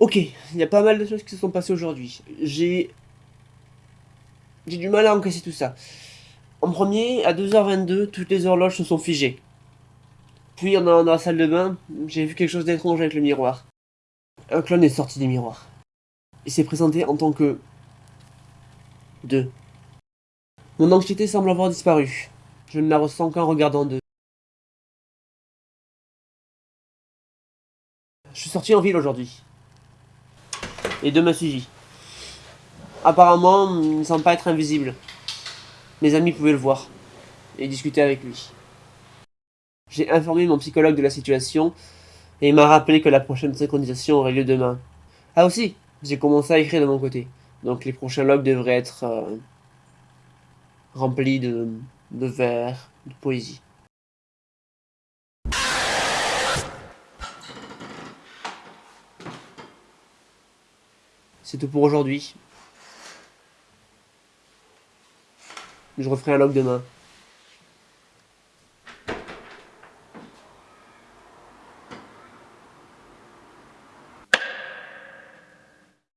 Ok, il y a pas mal de choses qui se sont passées aujourd'hui. J'ai... J'ai du mal à encaisser tout ça. En premier, à 2h22, toutes les horloges se sont figées. Puis, en allant dans la salle de bain, j'ai vu quelque chose d'étrange avec le miroir. Un clone est sorti des miroirs. Il s'est présenté en tant que... Deux. Mon anxiété semble avoir disparu. Je ne la ressens qu'en regardant deux. Je suis sorti en ville aujourd'hui. Et deux m'a suivi. Apparemment, il ne semble pas être invisible. Mes amis pouvaient le voir et discuter avec lui. J'ai informé mon psychologue de la situation et il m'a rappelé que la prochaine synchronisation aurait lieu demain. Ah aussi, j'ai commencé à écrire de mon côté. Donc les prochains logs devraient être euh, remplis de, de vers, de poésie. C'est tout pour aujourd'hui. Je referai un log demain.